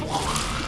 Oh,